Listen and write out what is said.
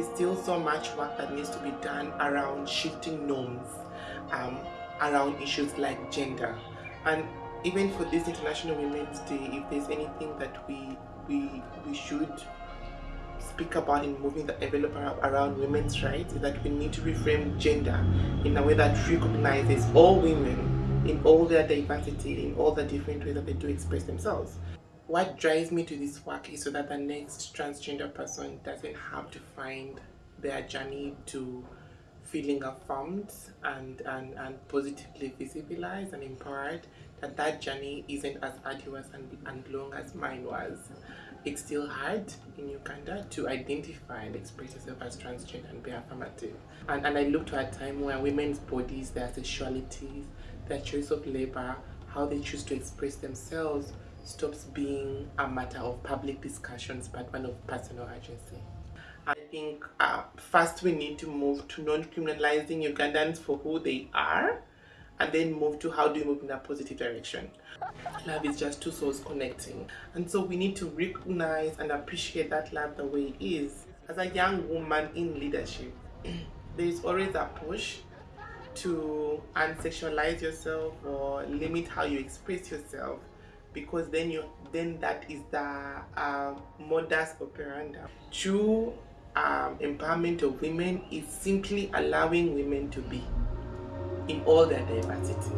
is still so much work that needs to be done around shifting norms um, around issues like gender. And even for this international women's day if there's anything that we we we should speak about in moving the envelope around women's rights is that we need to reframe gender in a way that recognizes all women in all their diversity in all the different ways that they do express themselves what drives me to this work is so that the next transgender person doesn't have to find their journey to feeling affirmed and, and, and positively visibilized and empowered that that journey isn't as arduous and, and long as mine was. It's still hard in Uganda to identify and express yourself as transgender and be affirmative. And, and I look to a time where women's bodies their sexualities their choice of labor how they choose to express themselves stops being a matter of public discussions but one of personal agency. I think uh, first we need to move to non-criminalizing Ugandans for who they are and then move to how do we move in a positive direction. Love is just two souls connecting and so we need to recognize and appreciate that love the way it is. As a young woman in leadership, there is always a push to unsexualize yourself or limit how you express yourself because then you then that is the uh, modus operandi true um, empowerment of women is simply allowing women to be in all their diversity